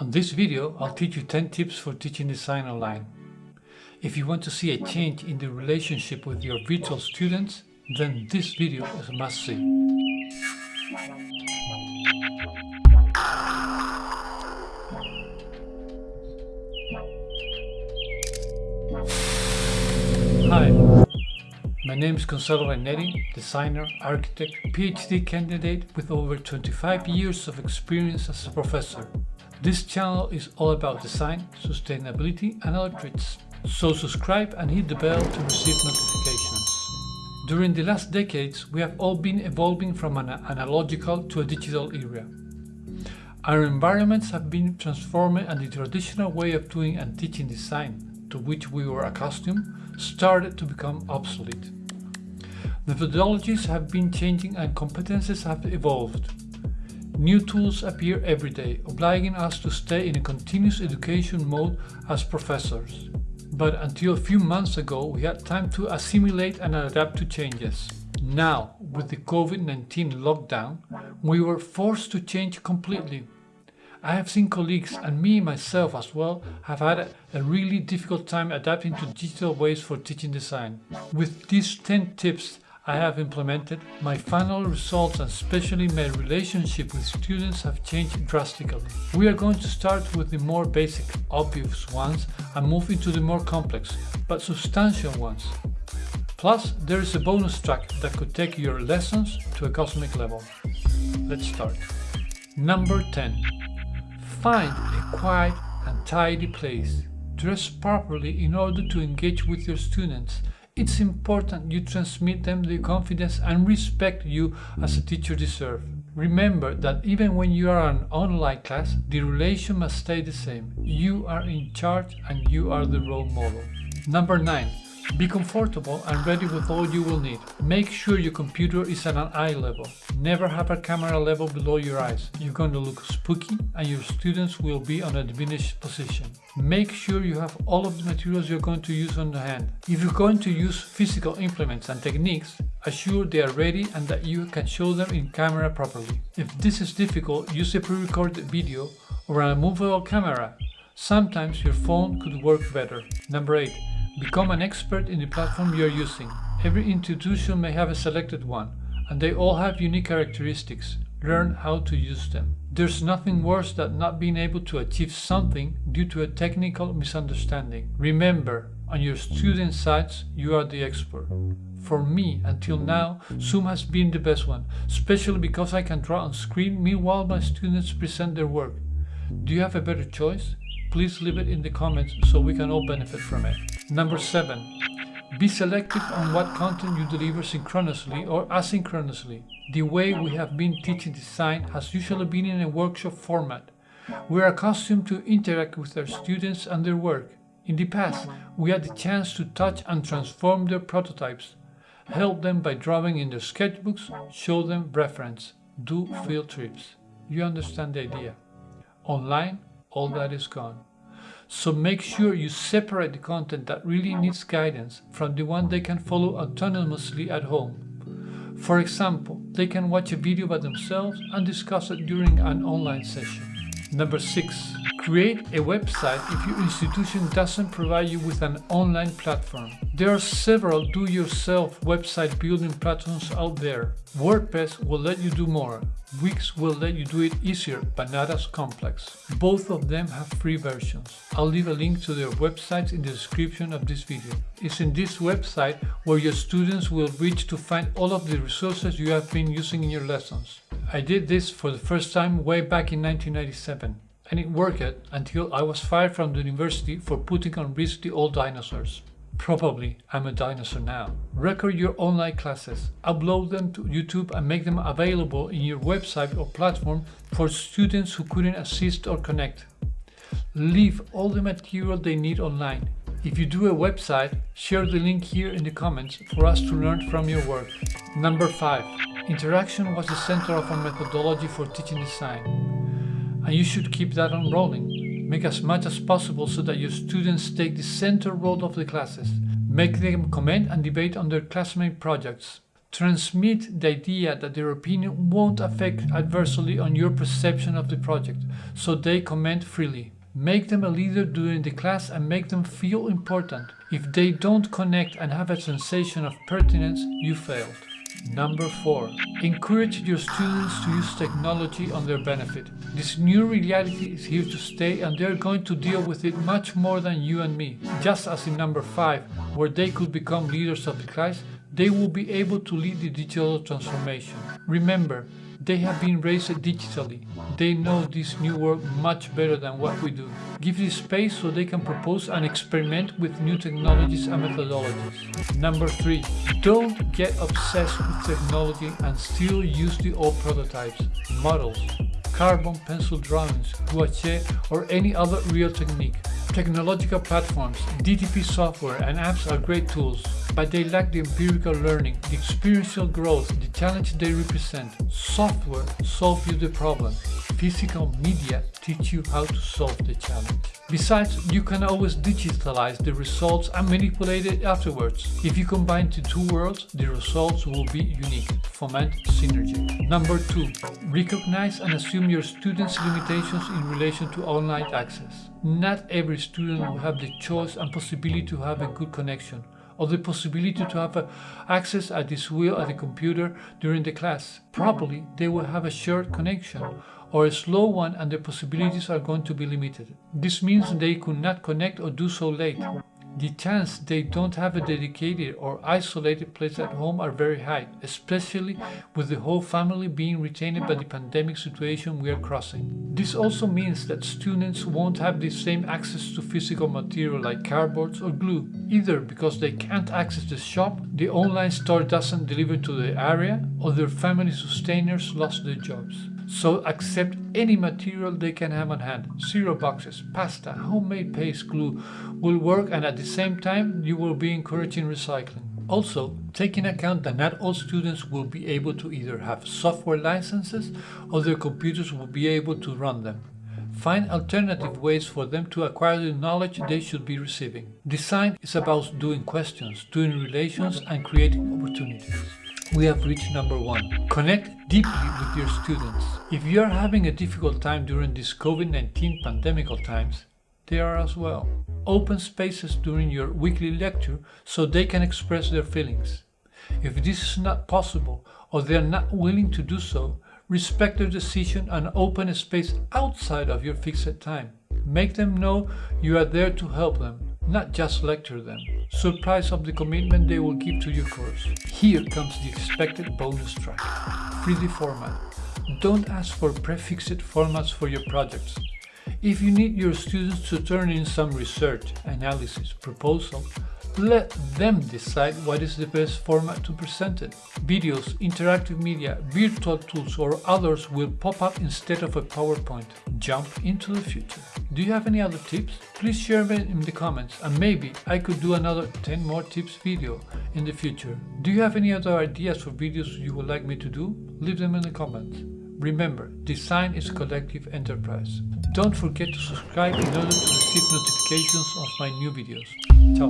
On this video, I'll teach you 10 tips for teaching design online. If you want to see a change in the relationship with your virtual students, then this video is a must-see. Hi, my name is Gonzalo Rainetti, designer, architect, PhD candidate with over 25 years of experience as a professor. This channel is all about design, sustainability and electrics. So subscribe and hit the bell to receive notifications. During the last decades, we have all been evolving from an analogical to a digital era. Our environments have been transforming and the traditional way of doing and teaching design, to which we were accustomed, started to become obsolete. Methodologies have been changing and competences have evolved. New tools appear every day, obliging us to stay in a continuous education mode as professors. But until a few months ago, we had time to assimilate and adapt to changes. Now, with the COVID-19 lockdown, we were forced to change completely. I have seen colleagues, and me myself as well, have had a really difficult time adapting to digital ways for teaching design. With these 10 tips, I have implemented, my final results and especially my relationship with students have changed drastically. We are going to start with the more basic, obvious ones and move into the more complex, but substantial ones. Plus, there is a bonus track that could take your lessons to a cosmic level. Let's start. Number 10. Find a quiet and tidy place. Dress properly in order to engage with your students it's important you transmit them the confidence and respect you as a mm. teacher deserve. Remember that even when you are an online class, the relation must stay the same. You are in charge and you are the role model. Number 9. Be comfortable and ready with all you will need. Make sure your computer is at an eye level. Never have a camera level below your eyes. You're going to look spooky and your students will be on a diminished position. Make sure you have all of the materials you're going to use on the hand. If you're going to use physical implements and techniques, assure they are ready and that you can show them in camera properly. If this is difficult, use a pre-recorded video or a movable camera. Sometimes your phone could work better. Number 8. Become an expert in the platform you are using. Every institution may have a selected one, and they all have unique characteristics. Learn how to use them. There's nothing worse than not being able to achieve something due to a technical misunderstanding. Remember, on your student sites, you are the expert. For me, until now, Zoom has been the best one, especially because I can draw on screen meanwhile my students present their work. Do you have a better choice? Please leave it in the comments so we can all benefit from it. Number 7. Be selective on what content you deliver synchronously or asynchronously. The way we have been teaching design has usually been in a workshop format. We are accustomed to interact with our students and their work. In the past, we had the chance to touch and transform their prototypes, help them by drawing in their sketchbooks, show them reference, do field trips. You understand the idea. Online, all that is gone. So make sure you separate the content that really needs guidance from the one they can follow autonomously at home. For example, they can watch a video by themselves and discuss it during an online session. Number 6. Create a website if your institution doesn't provide you with an online platform. There are several do-yourself website building platforms out there. WordPress will let you do more. Wix will let you do it easier, but not as complex. Both of them have free versions. I'll leave a link to their websites in the description of this video. It's in this website where your students will reach to find all of the resources you have been using in your lessons. I did this for the first time way back in 1997 and it worked until I was fired from the university for putting on risk the old dinosaurs. Probably I'm a dinosaur now. Record your online classes, upload them to YouTube and make them available in your website or platform for students who couldn't assist or connect. Leave all the material they need online. If you do a website, share the link here in the comments for us to learn from your work. Number 5. Interaction was the center of our methodology for teaching design and you should keep that on rolling. Make as much as possible so that your students take the center role of the classes. Make them comment and debate on their classmate projects. Transmit the idea that their opinion won't affect adversely on your perception of the project, so they comment freely. Make them a leader during the class and make them feel important. If they don't connect and have a sensation of pertinence, you failed. Number 4. Encourage your students to use technology on their benefit. This new reality is here to stay and they're going to deal with it much more than you and me. Just as in number 5, where they could become leaders of the class, they will be able to lead the digital transformation. Remember, they have been raised digitally. They know this new world much better than what we do. Give this space so they can propose and experiment with new technologies and methodologies. Number 3. Don't get obsessed with technology and still use the old prototypes, models, carbon pencil drawings, gouache or any other real technique. Technological platforms, DTP software and apps are great tools, but they lack the empirical learning, the experiential growth, the challenge they represent. Software solves you the problem. Physical media teach you how to solve the challenge. Besides, you can always digitalize the results and manipulate it afterwards. If you combine the two worlds, the results will be unique. Foment synergy. Number 2. Recognize and assume your students' limitations in relation to online access. Not every student will have the choice and possibility to have a good connection or the possibility to have uh, access at this wheel at the computer during the class. Probably they will have a short connection or a slow one and the possibilities are going to be limited. This means they could not connect or do so late. The chance they don't have a dedicated or isolated place at home are very high, especially with the whole family being retained by the pandemic situation we are crossing. This also means that students won't have the same access to physical material like cardboards or glue, either because they can't access the shop, the online store doesn't deliver to the area, or their family sustainers lost their jobs. So accept any material they can have on hand. Zero boxes, pasta, homemade paste glue will work and at the same time you will be encouraging recycling. Also, take in account that not all students will be able to either have software licenses or their computers will be able to run them. Find alternative ways for them to acquire the knowledge they should be receiving. Design is about doing questions, doing relations and creating opportunities we have reached number one. Connect deeply with your students. If you are having a difficult time during these COVID-19 pandemical times, they are as well. Open spaces during your weekly lecture so they can express their feelings. If this is not possible or they are not willing to do so, respect their decision and open a space outside of your fixed time. Make them know you are there to help them not just lecture them. Surprise of the commitment they will give to your course. Here comes the expected bonus track. 3D format. Don't ask for prefixed formats for your projects. If you need your students to turn in some research, analysis, proposal, let them decide what is the best format to present it. Videos, interactive media, virtual tools or others will pop up instead of a PowerPoint. Jump into the future. Do you have any other tips? Please share them in the comments and maybe I could do another 10 more tips video in the future. Do you have any other ideas for videos you would like me to do? Leave them in the comments. Remember, design is a collective enterprise. Don't forget to subscribe in order to receive notifications of my new videos. Ciao!